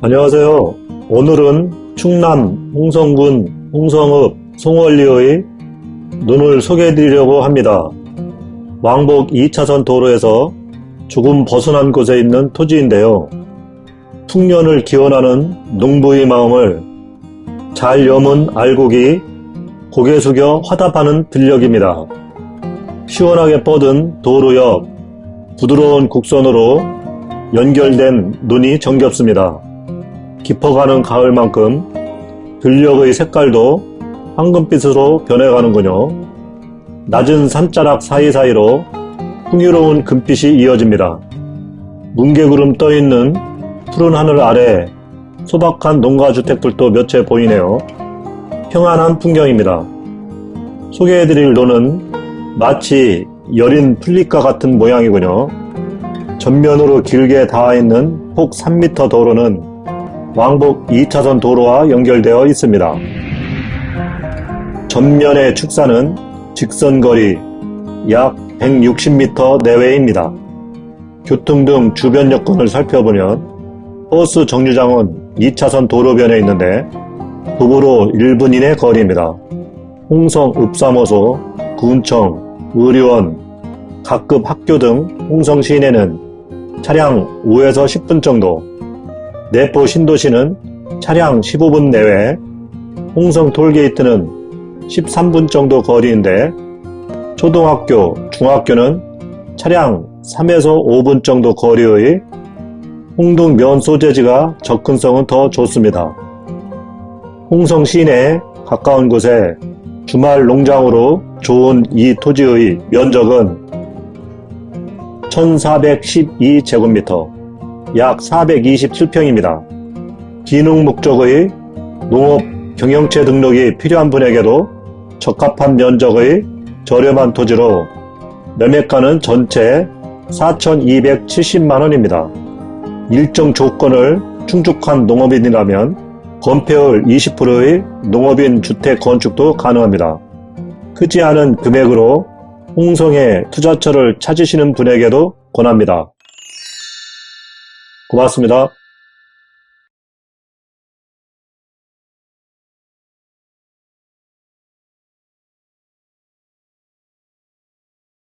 안녕하세요. 오늘은 충남 홍성군 홍성읍 송월리의 눈을 소개해 드리려고 합니다. 왕복 2차선 도로에서 조금 벗어난 곳에 있는 토지인데요. 풍년을 기원하는 농부의 마음을 잘 여문 알곡이 고개 숙여 화답하는 들녘입니다. 시원하게 뻗은 도로 옆 부드러운 곡선으로 연결된 눈이 정겹습니다. 깊어가는 가을만큼 들녘의 색깔도 황금빛으로 변해가는군요. 낮은 산자락 사이사이로 풍요로운 금빛이 이어집니다. 뭉게구름 떠있는 푸른 하늘 아래 소박한 농가주택들도 몇 채 보이네요. 평안한 풍경입니다. 소개해드릴 논은 마치 여린 풀잎과 같은 모양이군요. 전면으로 길게 닿아있는 폭 3m 도로는 왕복 2차선 도로와 연결되어 있습니다. 전면의 축사는 직선거리 약 160m 내외입니다. 교통 등 주변 여건을 살펴보면 버스 정류장은 2차선 도로변에 있는데 도보로 1분 이내 거리입니다. 홍성 읍사모소, 군청, 의료원, 각급 학교 등 홍성 시내는 차량 5에서 10분 정도, 내포 신도시는 차량 15분 내외, 홍성 톨게이트는 13분 정도 거리인데 초등학교, 중학교는 차량 3에서 5분 정도 거리의 홍동 면 소재지가 접근성은 더 좋습니다. 홍성 시내 가까운 곳에 주말 농장으로 좋은 이 토지의 면적은 1412제곱미터, 약 427평입니다. 기능 목적의 농업 경영체 등록이 필요한 분에게도 적합한 면적의 저렴한 토지로 매매가는 전체 4,270만원입니다. 일정 조건을 충족한 농업인이라면 건폐율 20%의 농업인 주택 건축도 가능합니다. 크지 않은 금액으로 홍성의 투자처를 찾으시는 분에게도 권합니다. 고맙습니다.